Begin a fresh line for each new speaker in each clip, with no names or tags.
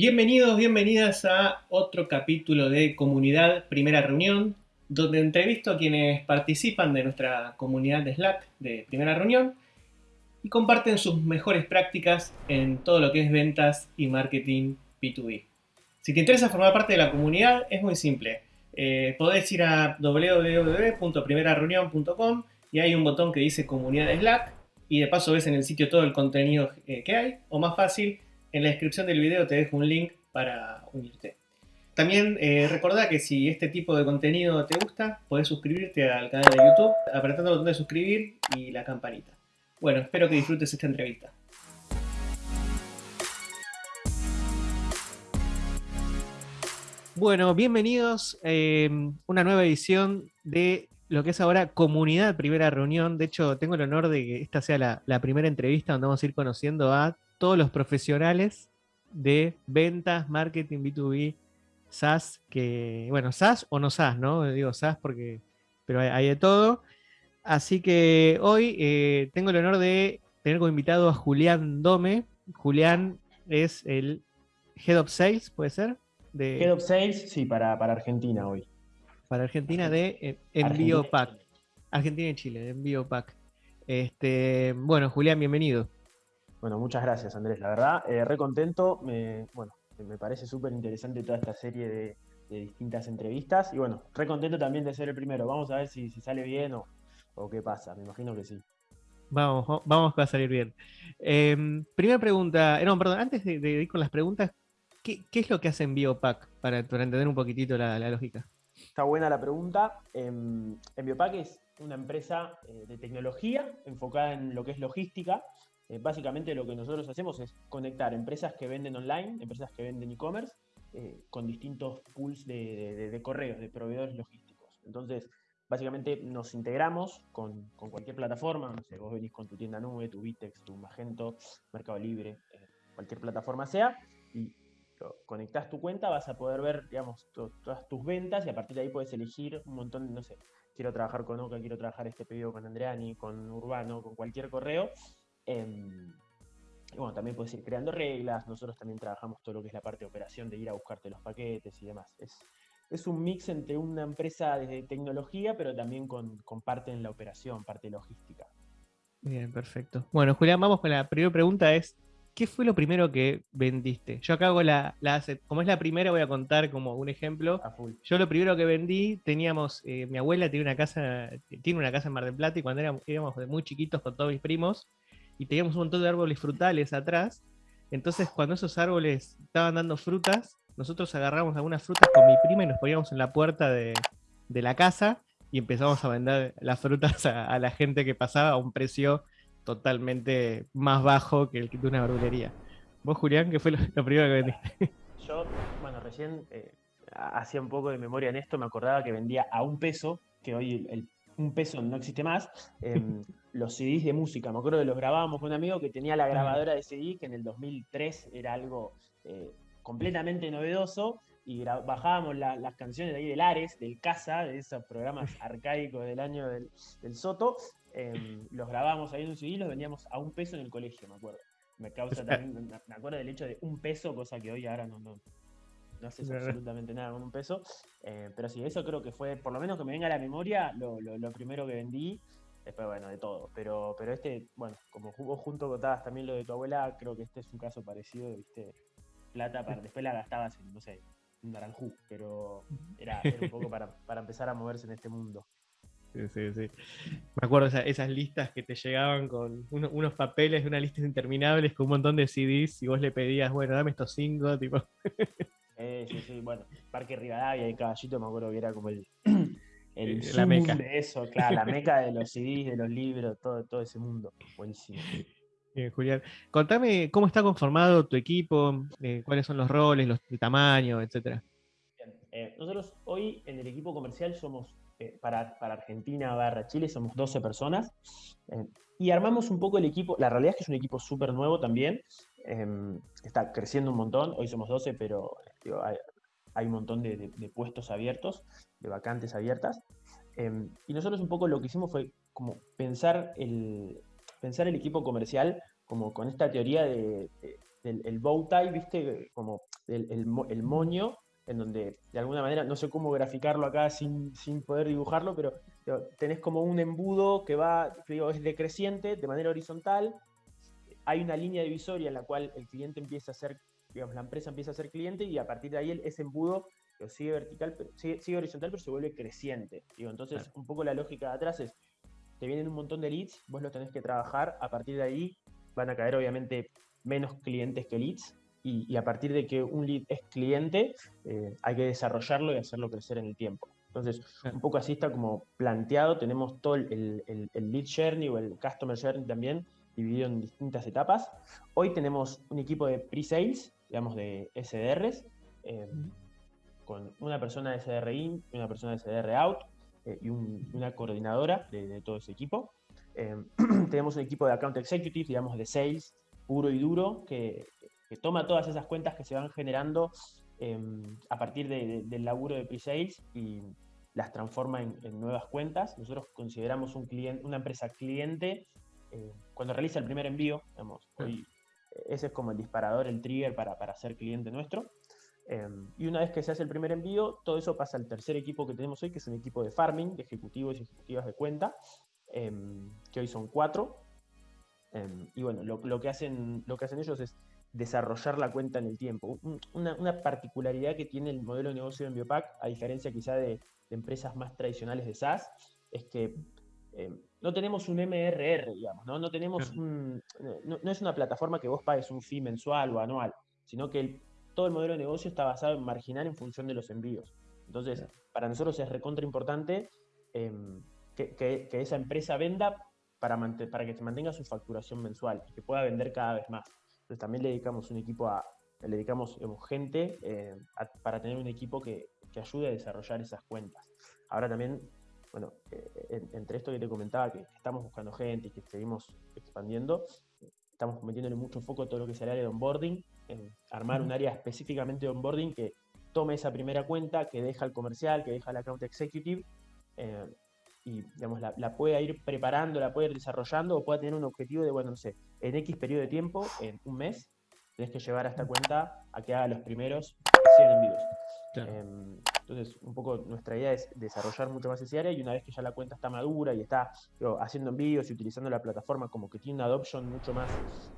Bienvenidos, bienvenidas a otro capítulo de Comunidad Primera Reunión, donde entrevisto a quienes participan de nuestra comunidad de Slack de Primera Reunión y comparten sus mejores prácticas en todo lo que es ventas y marketing B2B. Si te interesa formar parte de la comunidad, es muy simple. Eh, podés ir a www.primerareunión.com y hay un botón que dice Comunidad de Slack y de paso ves en el sitio todo el contenido eh, que hay, o más fácil, en la descripción del video te dejo un link para unirte. También eh, recordá que si este tipo de contenido te gusta, podés suscribirte al canal de YouTube apretando el botón de suscribir y la campanita. Bueno, espero que disfrutes esta entrevista. Bueno, bienvenidos a eh, una nueva edición de lo que es ahora Comunidad Primera Reunión. De hecho, tengo el honor de que esta sea la, la primera entrevista donde vamos a ir conociendo a todos los profesionales de ventas, marketing, B2B, SaaS, que, bueno, SaaS o no SaaS, ¿no? Digo SaaS porque, pero hay, de todo. Así que hoy eh, tengo el honor de tener como invitado a Julián Dome. Julián es el Head of Sales, ¿puede ser?
De, Head of Sales, sí, para, Argentina hoy.
Para Argentina de eh, Envío Pack. Argentina y Chile, de Envío Pack. Este, bueno, Julián, bienvenido.
Bueno, muchas gracias Andrés, la verdad, eh, re contento, me, bueno, me parece súper interesante toda esta serie de, distintas entrevistas y bueno, re contento también de ser el primero, vamos a ver si, sale bien o, qué pasa, me imagino que sí.
Vamos, vamos a salir bien. Em, primera pregunta, eh, no, perdón, antes de, ir con las preguntas, ¿qué, es lo que hace Biopack para, entender un poquitito la, lógica?
Está buena la pregunta. En, em, Biopack es una empresa eh, de tecnología enfocada en lo que es logística. Eh, básicamente lo que nosotros hacemos es conectar empresas que venden online, empresas que venden e-commerce, eh, con distintos pools de, correos, de proveedores logísticos. Entonces, básicamente nos integramos con, cualquier plataforma, no sé, vos venís con tu tienda nube, tu Vitex, tu Magento, Mercado Libre, eh, cualquier plataforma sea, y conectás tu cuenta, vas a poder ver, digamos, todas tus ventas y a partir de ahí puedes elegir un montón, no sé, quiero trabajar con Oca, quiero trabajar este pedido con Andreani, con Urbano, con cualquier correo, Em, y bueno, también puedes ir creando reglas, nosotros también trabajamos todo lo que es la parte de operación, de ir a buscarte los paquetes y demás. Es, es un mix entre una empresa de tecnología, pero también con, parte en la operación, parte logística.
Bien, perfecto. Bueno, Julián, vamos con la primera pregunta, es, ¿qué fue lo primero que vendiste? Yo acá hago la, la como es la primera, voy a contar como un ejemplo. Yo lo primero que vendí, teníamos, eh, mi abuela tiene una casa, tiene una casa en Mar del Plata y cuando éramos, éramos muy chiquitos con todos mis primos, y teníamos un montón de árboles frutales atrás. Entonces, cuando esos árboles estaban dando frutas, nosotros agarramos algunas frutas con mi prima y nos poníamos en la puerta de, la casa y empezamos a vender las frutas a, la gente que pasaba a un precio totalmente más bajo que el de una verdulería. ¿Vos, Julián, qué fue lo, primero que vendiste?
Yo, bueno, recién eh, hacía un poco de memoria en esto, me acordaba que vendía a un peso, que hoy el un peso no existe más, em, los CDs de música. Me acuerdo que los grabábamos con un amigo que tenía la grabadora de CD, que en el 2003 era algo eh, completamente novedoso, y bajábamos las canciones de ahí del Ares, del Casa, de esos programas arcaicos del año del, Soto, em, los grabábamos ahí en un CD y los vendíamos a un peso en el colegio, me acuerdo. Me causa también, me acuerdo del hecho de un peso, cosa que hoy ahora no, no, no haces absolutamente nada con un peso. Eh, pero sí, eso creo que fue, por lo menos que me venga a la memoria, lo, primero que vendí. Después, bueno, de todo. Pero, pero este, bueno, como vos junto contabas también lo de tu abuela, creo que este es un caso parecido, viste, plata, para, después la gastabas en, no sé, un naranjú, pero era, un poco para, empezar a moverse en este mundo.
Sí, sí, sí. Me acuerdo esas, esas listas que te llegaban con unos papeles, unas listas interminables con un montón de CDs y vos le pedías, bueno, dame estos cinco, tipo.
Eh, sí, sí, bueno, Parque Rivadavia y Caballito me acuerdo que era como el, el
la meca.
de eso, claro, la meca de los CDs, de los libros, todo, todo ese mundo. Buenísimo.
Bien, Julián. Contame cómo está conformado tu equipo, eh, cuáles son los roles, los, el tamaño, etcétera.
Eh, nosotros hoy en el equipo comercial somos, para, para, Argentina barra Chile, somos 12 personas. y armamos un poco el equipo, la realidad es que es un equipo súper nuevo también, está creciendo un montón, hoy somos 12, pero hay, un montón de, puestos abiertos, de vacantes abiertas. Em, y nosotros un poco lo que hicimos fue como pensar el, pensar el equipo comercial como con esta teoría de, el, bow tie, ¿viste? Como el, moño, en donde de alguna manera, no sé cómo graficarlo acá sin, poder dibujarlo, pero, tenés como un embudo que va, digo, es decreciente de manera horizontal. Hay una línea divisoria en la cual el cliente empieza a ser, digamos, la empresa empieza a ser cliente y a partir de ahí ese embudo sigue vertical, pero, sigue, horizontal, pero se vuelve creciente. Digo, entonces, un poco la lógica de atrás es, te vienen un montón de leads, vos los tenés que trabajar, a partir de ahí van a caer obviamente menos clientes que leads, y, a partir de que un lead es cliente, eh, hay que desarrollarlo y hacerlo crecer en el tiempo. Entonces, un poco así está como planteado, tenemos todo el, lead journey o el customer journey también dividido en distintas etapas. Hoy tenemos un equipo de pre-sales, digamos de SDRs, eh, con una persona de SDR in una persona de SDR out, eh, y una coordinadora de, todo ese equipo. Eh, tenemos un equipo de account executive, digamos, de sales puro y duro, que, toma todas esas cuentas que se van generando em, a partir del laburo de pre-sales y las transforma en, nuevas cuentas. Nosotros consideramos un cliente, una empresa cliente eh, cuando realiza el primer envío, digamos, ese es como el disparador, el trigger para, para ser cliente nuestro. Em, y una vez que se hace el primer envío, todo eso pasa al tercer equipo que tenemos hoy, que es un equipo de farming, de ejecutivos y ejecutivas de cuenta, em, que hoy son cuatro. Em, y bueno, lo, que hacen, lo que hacen ellos es desarrollar la cuenta en el tiempo. Una, particularidad que tiene el modelo de negocio de Biopac, a diferencia quizá de, empresas más tradicionales de SaaS, es que no tenemos un MRR, digamos, ¿no? No, tenemos un, no, no, es una plataforma que vos pagues un fee mensual o anual, sino que el todo el modelo de negocio está basado en marginal en función de los envíos. Entonces, para nosotros es recontra importante em, que, esa empresa venda para, para que se mantenga su facturación mensual y que pueda vender cada vez más. Entonces, también le dedicamos un equipo a, le dedicamos gente eh, para tener un equipo que, ayude a desarrollar esas cuentas. Ahora también, bueno, eh, entre esto que te comentaba, que, estamos buscando gente y que seguimos expandiendo, estamos metiéndole mucho foco a todo lo que es el área de onboarding armar un área específicamente de onboarding que tome esa primera cuenta, que deja el comercial, que deja el account executive eh, y digamos, la, pueda ir preparando, la puede ir desarrollando o pueda tener un objetivo de, bueno, no sé, en X periodo de tiempo, en un mes, tienes que llevar a esta cuenta a que haga los primeros 100 envíos. Em, entonces, un poco nuestra idea es desarrollar mucho más esa área y una vez que ya la cuenta está madura y está haciendo envíos y utilizando la plataforma como que tiene una adoption mucho más,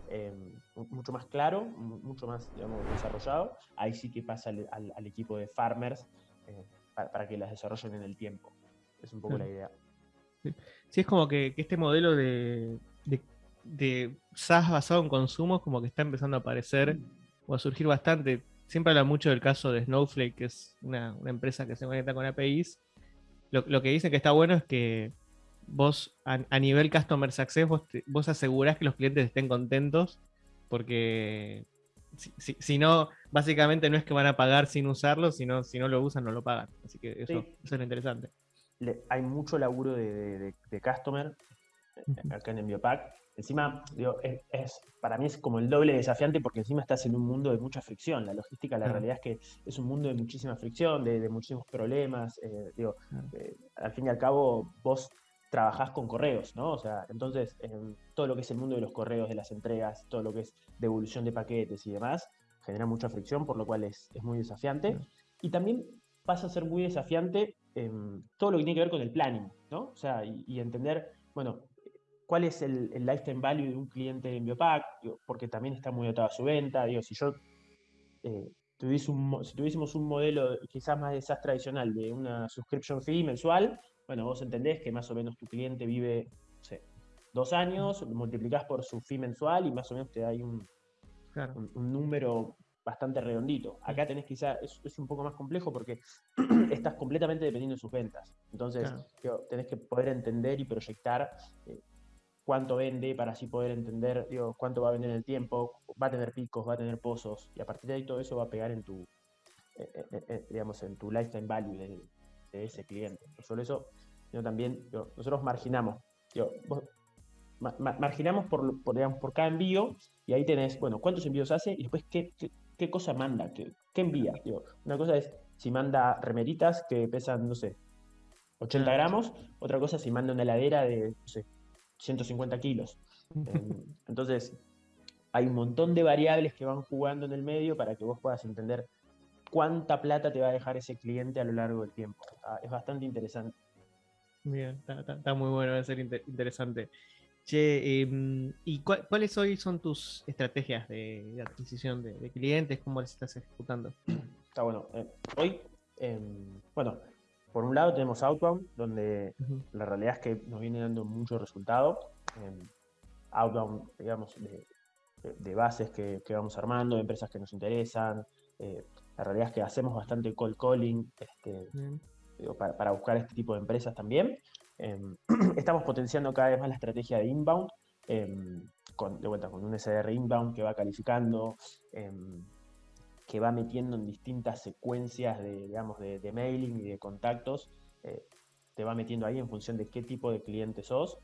em, mucho más claro, mucho más desarrollado, ahí sí que pasa al, equipo de farmers eh, para, que las desarrollen en el tiempo. Es un poco la idea.
Sí. es como que, este modelo de, de, de SaaS basado en consumo como que está empezando a aparecer o a surgir bastante siempre habla mucho del caso de Snowflake, que es una, empresa que se conecta con APIs. Lo, que dice que está bueno es que vos, a, nivel Customer Success, vos, vos, asegurás que los clientes estén contentos, porque si, no, básicamente no es que van a pagar sin usarlo, sino si no lo usan, no lo pagan. Así que eso, es lo interesante.
hay mucho laburo de, de, Customer acá en Enviopack Encima, es, para mí es como el doble desafiante porque encima estás en un mundo de mucha fricción. La logística, la realidad es que es un mundo de muchísima fricción, de, muchísimos problemas. Eh, digo, eh, al fin y al cabo, vos trabajás con correos, ¿no? O sea, entonces, todo lo que es el mundo de los correos, de las entregas, todo lo que es devolución de paquetes y demás, genera mucha fricción, por lo cual es, muy desafiante. Y también pasa a ser muy desafiante todo lo que tiene que ver con el planning, ¿no? O sea, y, y entender, bueno, cuál es el, lifetime value de un cliente en Biopac, porque también está muy atado a su venta. Digo, si yo eh, un, si tuviésemos un modelo quizás más de SaaS tradicional de una subscription fee mensual, bueno, vos entendés que más o menos tu cliente vive, no sé, dos años, multiplicás por su fee mensual y más o menos te da un, un, número bastante redondito. Acá tenés quizás, es, un poco más complejo porque estás completamente dependiendo de sus ventas. Entonces, tenés que poder entender y proyectar eh, cuánto vende para así poder entender digo, cuánto va a vender en el tiempo, va a tener picos, va a tener pozos, y a partir de ahí todo eso va a pegar en tu, eh, eh, eh, digamos, en tu lifetime value de, ese cliente. No solo eso, sino también nosotros marginamos, marginamos por, digamos, por cada envío, y ahí tenés, bueno, cuántos envíos hace y después qué, qué, cosa manda, qué, qué envía. una cosa es si manda remeritas que pesan, no sé, 80 ah, gramos, otra cosa si manda una heladera de, no sé, 150 kilos. Entonces, hay un montón de variables que van jugando en el medio para que vos puedas entender cuánta plata te va a dejar ese cliente a lo largo del tiempo. es bastante interesante.
Bien, está, muy bueno, va a ser interesante. Che, em, ¿y cuáles hoy son tus estrategias de, adquisición de, clientes? ¿Cómo las estás ejecutando?
Está bueno. Eh, hoy, em, bueno, por un lado tenemos Outbound, donde la realidad es que nos viene dando mucho resultado. Em, outbound, digamos, de, bases que, vamos armando, de empresas que nos interesan. Eh, la realidad es que hacemos bastante call calling este, para, buscar este tipo de empresas también. Em, estamos potenciando cada vez más la estrategia de inbound, em, con, de vuelta con un SDR inbound que va calificando, que va metiendo en distintas secuencias de, digamos, de, mailing y de contactos, eh, te va metiendo ahí en función de qué tipo de cliente sos.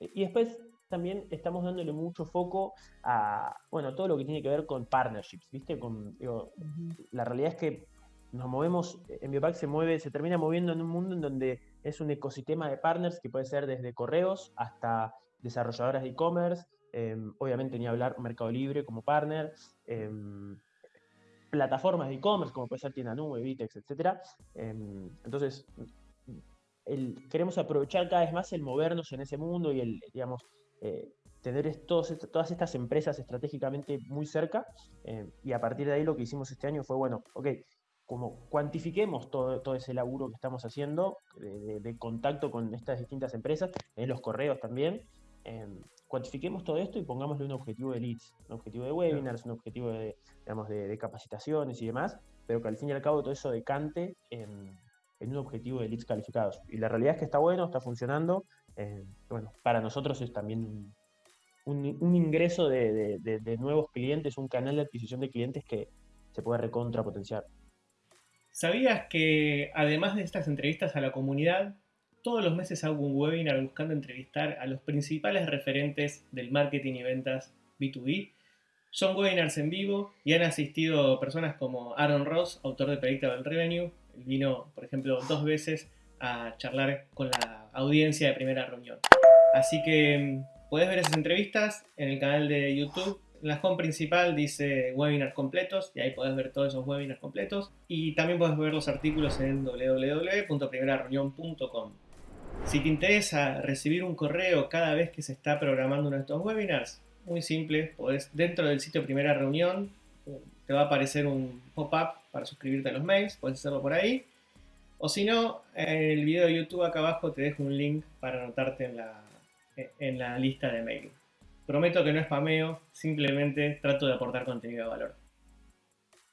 Y después también estamos dándole mucho foco a, bueno, todo lo que tiene que ver con partnerships, ¿viste? Con, La realidad es que nos movemos, en Biopack se mueve, se termina moviendo en un mundo en donde es un ecosistema de partners que puede ser desde correos hasta desarrolladoras de e-commerce, em, obviamente ni hablar Mercado Libre como partner, em, plataformas de e-commerce como puede ser Tienda Nube, Vitex, etc. Em, entonces, queremos aprovechar cada vez más el movernos en ese mundo y el, digamos, eh, tener todas estas empresas estratégicamente muy cerca eh, y a partir de ahí lo que hicimos este año fue, bueno, ok, como cuantifiquemos todo, todo ese laburo que estamos haciendo de, contacto con estas distintas empresas, en los correos también, eh, cuantifiquemos todo esto y pongámosle un objetivo de leads, un objetivo de webinars, un objetivo de, digamos, de, capacitaciones y demás, pero que al fin y al cabo todo eso decante en, en un objetivo de leads calificados. Y la realidad es que está bueno, está funcionando, eh, bueno, para nosotros es también un, ingreso de, nuevos clientes, un canal de adquisición de clientes que se puede recontrapotenciar.
¿Sabías que además de estas entrevistas a la comunidad, todos los meses hago un webinar buscando entrevistar a los principales referentes del marketing y ventas B2B? Son webinars en vivo y han asistido personas como Aaron Ross, autor de Predictable Revenue. vino, por ejemplo, dos veces a charlar con la audiencia de primera reunión. Así que mm, puedes ver esas entrevistas en el canal de YouTube. En la home principal dice webinars completos y ahí puedes ver todos esos webinars completos. Y también puedes ver los artículos en www.primerareunión.com. Si te interesa recibir un correo cada vez que se está programando uno de estos webinars, muy simple, dentro del sitio Primera Reunión te va a aparecer un pop-up para suscribirte a los mails, puedes hacerlo por ahí. O si no, en el video de YouTube acá abajo te dejo un link para anotarte en la, en la lista de mail. Prometo que no es spameo, simplemente trato de aportar contenido de valor.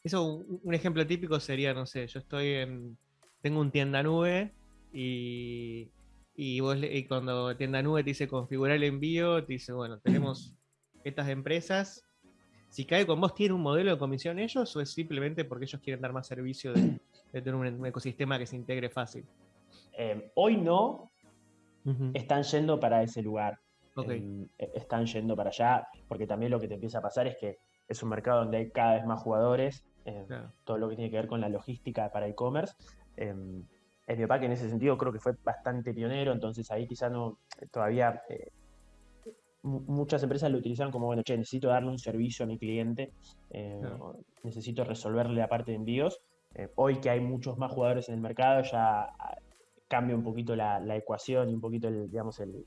Eso, un, ejemplo típico sería, no sé, yo estoy en, tengo un tienda nube y, y, vos, y cuando tienda nube te dice configurar el envío, te dice, bueno, tenemos estas empresas, si cae con vos, ¿tiene un modelo de comisión ellos o es simplemente porque ellos quieren dar más servicio de, tener un, ecosistema que se integre fácil?
Eh, hoy no, están yendo para ese lugar. Em, e, están yendo para allá, porque también lo que te empieza a pasar es que es un mercado donde hay cada vez más jugadores, em, todo lo que tiene que ver con la logística para e-commerce. Eh, el Biopack en ese sentido creo que fue bastante pionero, entonces ahí quizá no, todavía eh, muchas empresas lo utilizaron como, bueno, che, necesito darle un servicio a mi cliente, necesito resolverle la parte de envíos. hoy que hay muchos más jugadores en el mercado, ya cambia un poquito la, ecuación y un poquito, el, digamos, el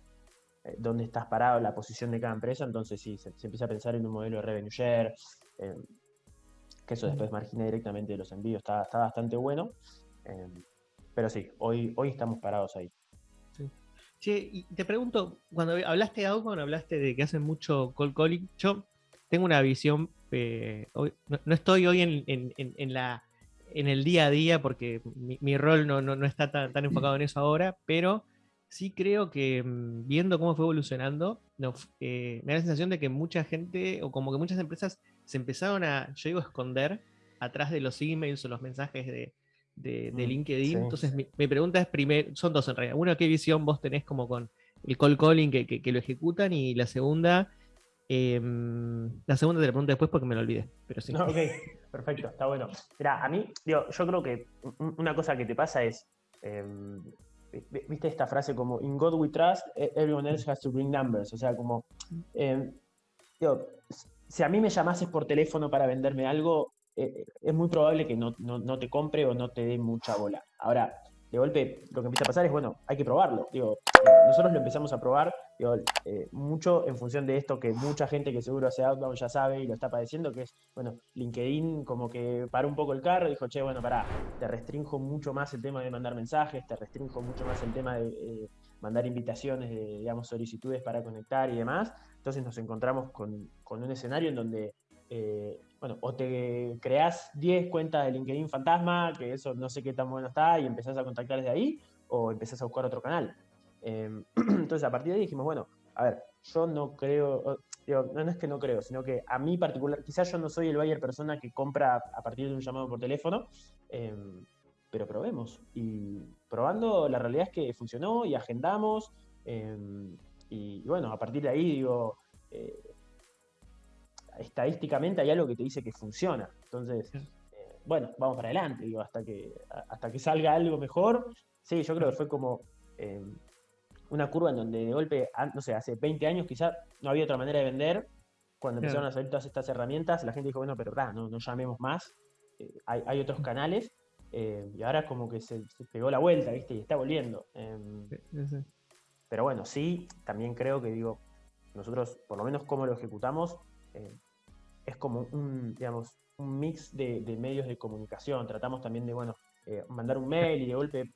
eh, dónde estás parado, la posición de cada empresa, entonces sí, se, empieza a pensar en un modelo de revenue share, eh, que eso después margina directamente de los envíos, está, está bastante bueno, eh, pero sí, hoy, hoy estamos parados ahí.
Sí. y te pregunto, cuando hablaste de Outbound, hablaste de que hacen mucho cold calling, yo tengo una visión, no, estoy hoy en la en el día a día, porque mi, rol no, no, está tan, tan, enfocado en eso ahora, pero sí creo que mm, viendo cómo fue evolucionando, eh, me da la sensación de que mucha gente, o como que muchas empresas se empezaron a, yo digo, esconder atrás de los emails o los mensajes de, de, mm, LinkedIn. Entonces, mi, pregunta es primero, son dos en realidad. Una, ¿qué visión vos tenés como con el call calling que, que lo ejecutan? Y la segunda, Em, la segunda te la pregunto después porque me lo olvidé, pero sí.
ok, perfecto, está bueno. Mira, a mí, digo, yo creo que una cosa que te pasa es, em, viste esta frase como, in God we trust, e-, everyone else has to bring numbers, o sea, como, digo, si a mí me llamases por teléfono para venderme algo, eh, es muy probable que no, no, te compre o no te dé mucha bola. Ahora, de golpe, lo que empieza a pasar es, bueno, hay que probarlo. Digo, eh, nosotros lo empezamos a probar, eh, mucho en función de esto que mucha gente que seguro hace outbound ya sabe y lo está padeciendo, que es, bueno, LinkedIn como que paró un poco el carro y dijo, che, bueno, pará, te restringo mucho más el tema de mandar mensajes, te restringo mucho más el tema de mandar invitaciones, digamos, solicitudes para conectar y demás. Entonces nos encontramos con, con un escenario en donde bueno, o te creas 10 cuentas de LinkedIn fantasma, que eso no sé qué tan bueno está, y empezás a contactar desde ahí, o empezás a buscar otro canal. Em, entonces, a partir de ahí dijimos, bueno, a ver, yo no creo, no, es que no creo, sino que a mí particular, quizás yo no soy el buyer persona que compra a partir de un llamado por teléfono, em, pero probemos. Y probando, la realidad es que funcionó y agendamos. Em, y, bueno, a partir de ahí, digo, eh, estadísticamente hay algo que te dice que funciona. Entonces, eh, bueno, vamos para adelante, digo, hasta que, hasta que salga algo mejor. Sí, yo creo que fue como eh, una curva en donde de golpe, no sé, hace 20 años quizás no había otra manera de vender. Cuando empezaron a salir todas estas herramientas, la gente dijo, bueno, pero no, no llamemos más, eh, hay, otros canales. y ahora como que se, pegó la vuelta, ¿viste? Y está volviendo. Em, pero bueno, sí, también creo que digo, nosotros, por lo menos como lo ejecutamos, es como un, digamos, un mix de, medios de comunicación. Tratamos también de, bueno, eh, mandar un mail y de golpe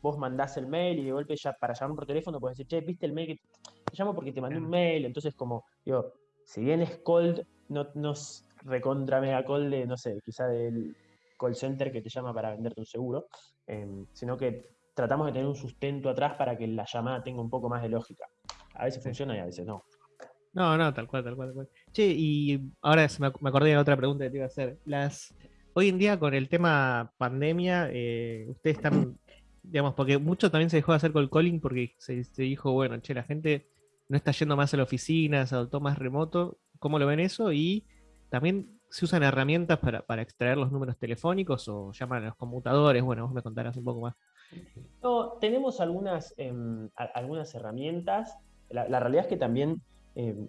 vos mandás el mail y de golpe ya para llamar por teléfono puedes decir, che, ¿viste el mail? Que te llamo porque te mandé un mail. Entonces, como, digo, si bien es cold, no nos recontra mega cold de, no sé, quizá del call center que te llama para venderte un seguro, em, sino que tratamos de tener un sustento atrás para que la llamada tenga un poco más de lógica. A veces funciona y a veces no.
No, no, tal cual, tal cual, tal cual. Che, y ahora me acordé de otra pregunta que te iba a hacer. Las, hoy en día con el tema pandemia, eh, ustedes están, digamos, porque mucho también se dejó de hacer el calling porque se, dijo, bueno, che, la gente no está yendo más a la oficina, se adoptó más remoto. ¿Cómo lo ven eso? Y también se usan herramientas para, para extraer los números telefónicos o llaman a los computadores. Bueno, vos me contarás un poco más.
No, tenemos algunas, em, algunas herramientas. la, realidad es que también Em,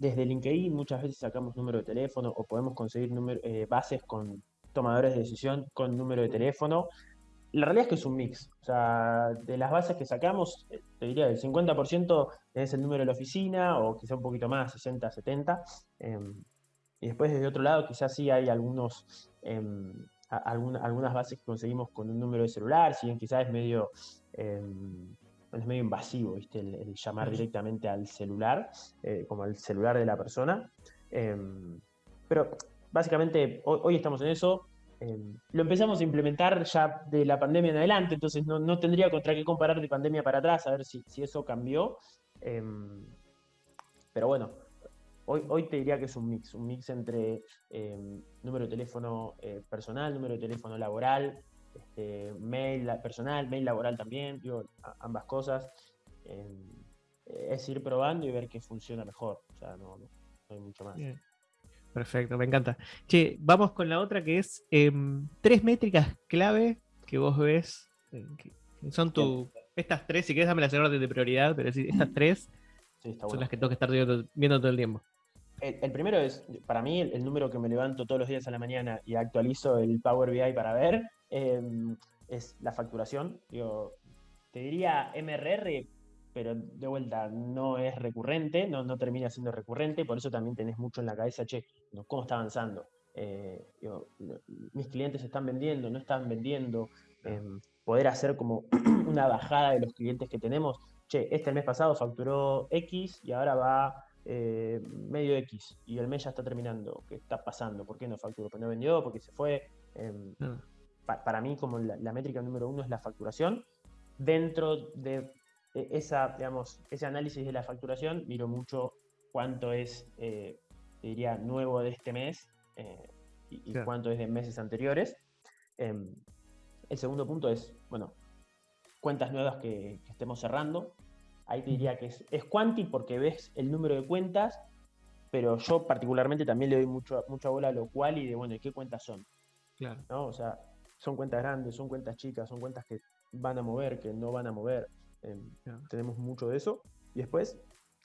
desde LinkedIn muchas veces sacamos número de teléfono o podemos conseguir eh, bases con tomadores de decisión con número de teléfono. La realidad es que es un mix. O sea, de las bases que sacamos, eh, te diría el 50% es el número de la oficina o quizá un poquito más, 60, 70. Em, y después desde otro lado quizás sí hay algunos, em, algunas bases que conseguimos con un número de celular, si bien quizás es medio es medio invasivo, ¿viste? El, llamar directamente al celular, eh, como al celular de la persona. Em, pero básicamente hoy, estamos en eso. Em, lo empezamos a implementar ya de la pandemia en adelante, entonces no, tendría contra qué comparar de pandemia para atrás, a ver si, eso cambió. Em, pero bueno, hoy, hoy te diría que es un mix, un mix entre número de teléfono eh, personal, número de teléfono laboral, este, mail personal, mail laboral también, digo, ambas cosas. Em, es ir probando y ver qué funciona mejor. O sea, no, hay mucho más.
Perfecto, me encanta. Che, vamos con la otra que es em, tres métricas clave que vos ves. Eh, son tu, estas tres, si quieres dame las orden de prioridad, pero sí, estas tres son las que tengo que estar viendo, todo el tiempo.
El, primero es, para mí, el, número que me levanto todos los días a la mañana y actualizo el Power BI para ver, Em, es la facturación. Yo te diría MRR, pero de vuelta no es recurrente, no, no termina siendo recurrente, por eso también tenés mucho en la cabeza, che, ¿cómo está avanzando? Eh, mis clientes están vendiendo, no están vendiendo, em, poder hacer como una bajada de los clientes que tenemos. Che, este mes pasado facturó X y ahora va eh, medio X y el mes ya está terminando. ¿Qué está pasando? ¿Por qué no facturó? ¿Por no vendió? ¿Por qué se fue? Em, para mí como la, métrica número uno es la facturación. Dentro de e, esa, digamos, ese análisis de la facturación, miro mucho cuánto es, eh, diría, nuevo de este mes eh, y, cuánto es de meses anteriores. Em, el segundo punto es, bueno, cuentas nuevas que, estemos cerrando. Ahí te diría que es, es quanti porque ves el número de cuentas, pero yo particularmente también le doy mucho, mucha bola a lo cual y de, bueno, ¿qué cuentas son? Claro. ¿No? O sea, son cuentas grandes, son cuentas chicas, son cuentas que van a mover, que no van a mover. Em, tenemos mucho de eso. Y después,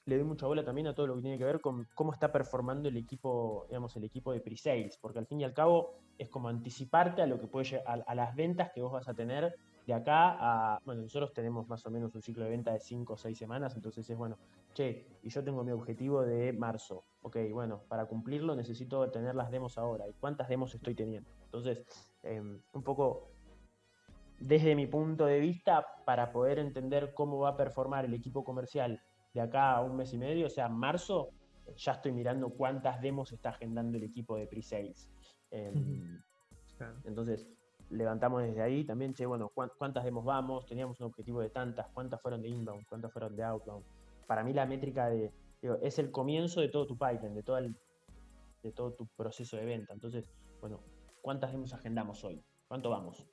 le doy mucha bola también a todo lo que tiene que ver con cómo está performando el equipo, digamos, el equipo de pre-sales, porque al fin y al cabo es como anticiparte a lo que puede a, a las ventas que vos vas a tener de acá a, bueno, nosotros tenemos más o menos un ciclo de venta de 5 o 6 semanas, entonces es bueno, che, y yo tengo mi objetivo de marzo, ok, bueno, para cumplirlo necesito tener las demos ahora, ¿y cuántas demos estoy teniendo? Entonces, em, un poco desde mi punto de vista, para poder entender cómo va a performar el equipo comercial de acá a un mes y medio, o sea, marzo, ya estoy mirando cuántas demos está agendando el equipo de pre-sales. Em, entonces, levantamos desde ahí también, che, bueno, cuántas demos vamos, teníamos un objetivo de tantas, cuántas fueron de inbound, cuántas fueron de outbound. Para mí la métrica de, es el comienzo de todo tu pipeline, de todo, el, de todo tu proceso de venta. Entonces, bueno, ¿cuántas demos agendamos hoy? ¿Cuánto vamos?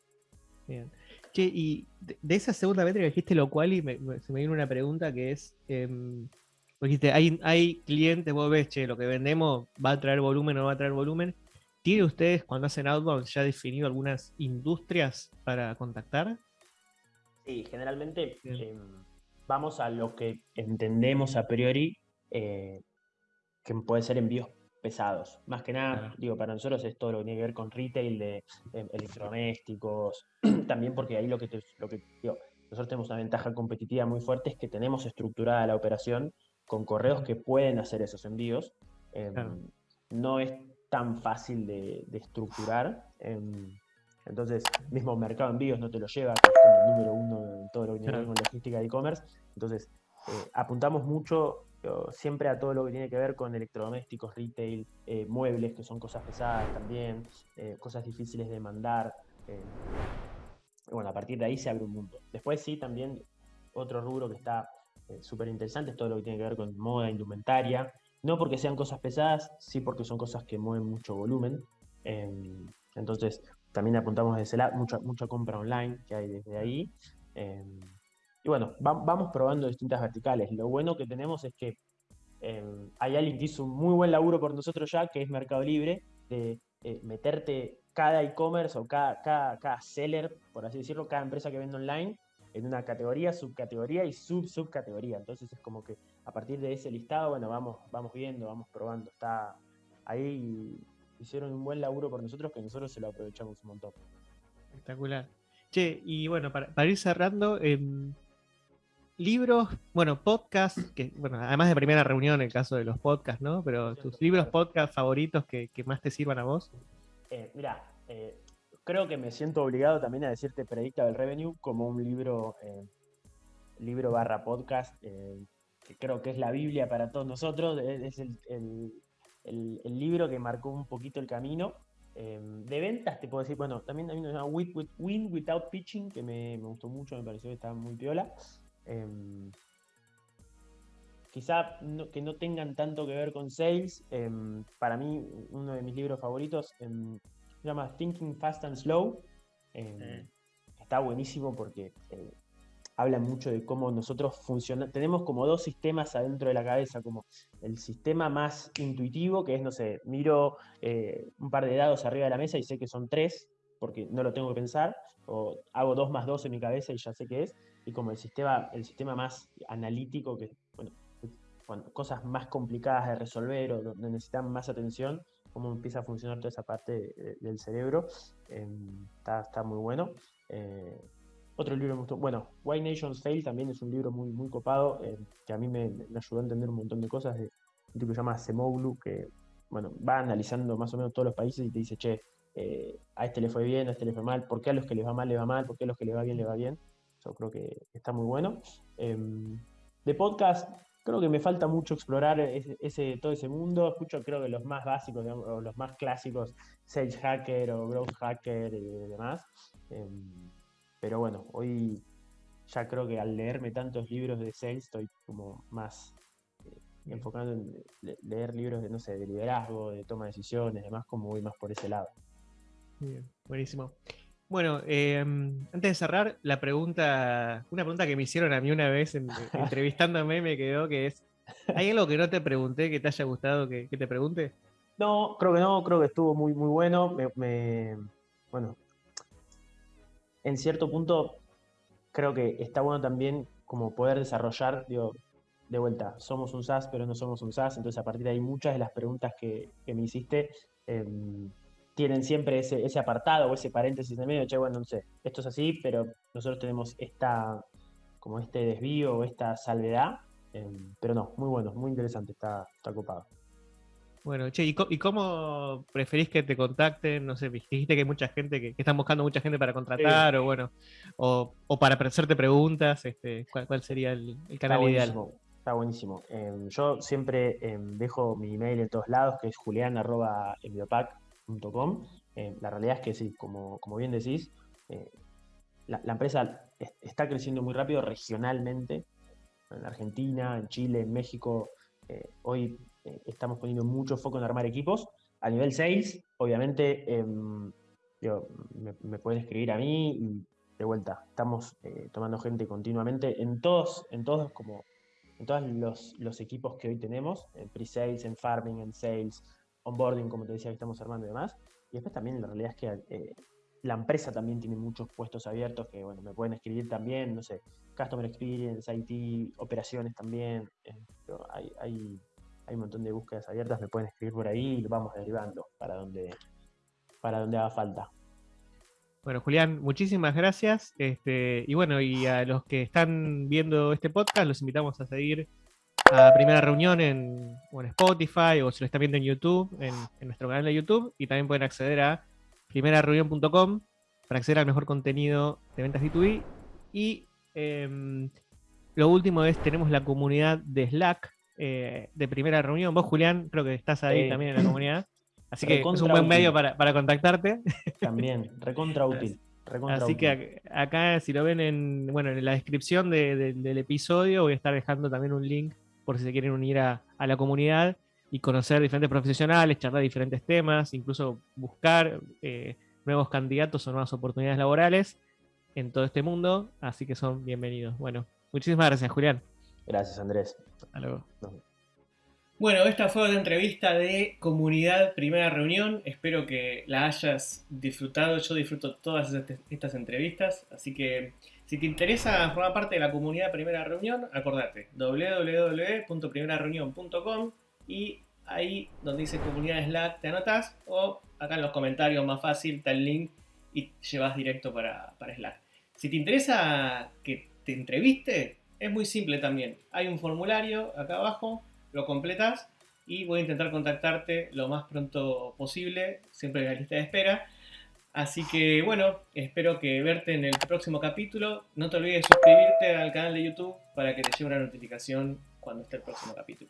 Bien. Che, y de, esa segunda métrica dijiste lo cual y se me viene una pregunta que es, em, dijiste, hay, hay clientes, vos ves, che, lo que vendemos va a traer volumen o no va a traer volumen, ¿Tiene ustedes cuando hacen outbound ya definido algunas industrias para contactar?
Sí, generalmente em, vamos a lo que entendemos a priori eh, que puede ser envíos pesados. Más que nada, digo, para nosotros es todo lo que tiene que ver con retail de em, electrodomésticos, también porque ahí lo que, lo que nosotros tenemos una ventaja competitiva muy fuerte es que tenemos estructurada la operación con correos que pueden hacer esos envíos. Em, no es tan fácil de, estructurar. entonces, mismo mercado envíos no te lo lleva, que es como el número uno en todo lo que tiene que ver con logística de e-commerce. Entonces, eh, apuntamos mucho siempre a todo lo que tiene que ver con electrodomésticos, retail, eh, muebles, que son cosas pesadas también, eh, cosas difíciles de mandar. bueno, a partir de ahí se abre un mundo. Después sí, también otro rubro que está súper interesante es todo lo que tiene que ver con moda, indumentaria. No porque sean cosas pesadas, sí porque son cosas que mueven mucho volumen. Em, entonces, también apuntamos desde la mucha, mucha compra online que hay desde ahí. Y bueno, vamos probando distintas verticales. Lo bueno que tenemos es que em, hay alguien que hizo un muy buen laburo por nosotros ya, que es Mercado Libre, de eh, meterte cada e-commerce o cada, cada, cada seller, por así decirlo, cada empresa que vende online, en una categoría, subcategoría y sub-subcategoría. Entonces es como que a partir de ese listado, bueno, vamos, vamos viendo, vamos probando. Está ahí, hicieron un buen laburo por nosotros que nosotros se lo aprovechamos un montón.
Espectacular. Che, y bueno, para, ir cerrando, em, libros, bueno, podcasts, que, bueno, además de primera reunión en el caso de los podcasts, ¿no? Pero tus libros, podcasts favoritos que, más te sirvan a vos.
Eh, mira, eh, creo que me siento obligado también a decirte del Revenue como un libro, eh, libro barra podcast, eh, que creo que es la Biblia para todos nosotros, es el, libro que marcó un poquito el camino. Eh, de ventas te puedo decir, bueno, también hay una with, Win Without Pitching, que me, gustó mucho, me pareció que estaba muy piola. Quizá que no tengan tanto que ver con sales. para mí, uno de mis libros favoritos se llama Thinking Fast and Slow. Eh, está buenísimo porque eh, habla mucho de cómo nosotros funcionamos. Tenemos como dos sistemas adentro de la cabeza, como el sistema más intuitivo, que es, no sé, miro eh, un par de dados arriba de la mesa y sé que son tres, porque no lo tengo que pensar, o hago dos más dos en mi cabeza y ya sé qué es, y como el sistema, el sistema más analítico, que, bueno, cosas más complicadas de resolver o donde necesitan más atención, cómo empieza a funcionar toda esa parte del cerebro. Em, está, muy bueno. Eh, otro libro me gustó, bueno, Why Nations Fail también es un libro muy, muy copado, eh, que a mí me, ayudó a entender un montón de cosas, de un tipo que se llama Semoglu, que bueno, va analizando más o menos todos los países y te dice, che, eh, a este le fue bien, a este le fue mal, ¿por qué a los que les va mal le va mal? ¿Por qué a los que les va bien le va bien? Yo creo que está muy bueno. Em, de podcast, creo que me falta mucho explorar ese, todo ese mundo. Escucho, creo que los más básicos, o los más clásicos, Sage Hacker o Growth Hacker y demás. Em, pero bueno, hoy ya creo que al leerme tantos libros de sales estoy como más eh, enfocado en leer libros de, no sé, de liderazgo, de toma de decisiones, demás, como voy más por ese lado.
Bien, buenísimo. Bueno, em, antes de cerrar, la pregunta, una pregunta que me hicieron a mí una vez entrevistándome me quedó que es, ¿hay algo que no te pregunté que te haya gustado que, te pregunte?
No, creo que no, creo que estuvo muy, muy bueno. bueno, en cierto punto creo que está bueno también como poder desarrollar, digo, de vuelta, somos un SaaS, pero no somos un SaaS, entonces a partir de ahí muchas de las preguntas que, me hiciste em, tienen siempre ese, ese, apartado o ese paréntesis en medio, che, bueno, no sé, esto es así, pero nosotros tenemos esta, como este desvío o esta salvedad, em, pero no, muy bueno, muy interesante, está, está copado.
Bueno, che, ¿y, cómo preferís que te contacten? No sé, dijiste que hay mucha gente que, están buscando mucha gente para contratar o bueno, o, para hacerte preguntas, este, ¿cuál, sería el, canal ideal?
Está buenísimo. Em, yo siempre em, dejo mi email en todos lados, que es Em, la realidad es que sí, como, como bien decís, eh, la, la, empresa está creciendo muy rápido regionalmente, en Argentina, en Chile, en México. Eh, hoy eh, estamos poniendo mucho foco en armar equipos. A nivel sales, obviamente, em, me, pueden escribir a mí y de vuelta, estamos eh, tomando gente continuamente en todos, en todos como en todos los, equipos que hoy tenemos, en pre-sales, en farming, en sales, onboarding, como te decía, que estamos armando y demás. Y después también la realidad es que eh, la empresa también tiene muchos puestos abiertos que, bueno, me pueden escribir también, no sé, Customer Experience, IT, operaciones también. hay, hay, hay un montón de búsquedas abiertas, me pueden escribir por ahí y lo vamos derivando para donde, para donde haga falta.
Bueno, Julián, muchísimas gracias. Este, y bueno, y a los que están viendo este podcast, los invitamos a seguir a Primera Reunión en, Spotify o si lo están viendo en YouTube, en, nuestro canal de YouTube. Y también pueden acceder a primerareunión.com para acceder al mejor contenido de ventas B2B. Y em, lo último es, tenemos la comunidad de Slack, eh, de primera reunión. Vos, Julián, creo que estás ahí también en la comunidad. Así que es un buen medio para, contactarte.
También, recontra útil.
Así que acá, si lo ven en, bueno, en la descripción del episodio, voy a estar dejando también un link por si se quieren unir a, la comunidad y conocer diferentes profesionales, charlar diferentes temas, incluso buscar eh, nuevos candidatos o nuevas oportunidades laborales en todo este mundo. Así que son bienvenidos. Bueno, muchísimas gracias, Julián.
Gracias, Andrés.
Hasta luego. Bueno, esta fue una entrevista de comunidad primera reunión. Espero que la hayas disfrutado. Yo disfruto todas estas entrevistas. Así que si te interesa formar parte de la comunidad primera reunión, acordate www.primerareunión.com y ahí donde dice comunidad Slack te anotas o acá en los comentarios más fácil está el link y llevas directo para, para Slack. Si te interesa que te entreviste, es muy simple también. Hay un formulario acá abajo, lo completas y voy a intentar contactarte lo más pronto posible, siempre en la lista de espera. Así que bueno, espero que verte en el próximo capítulo. No te olvides de suscribirte al canal de YouTube para que te llegue una notificación cuando esté el próximo capítulo.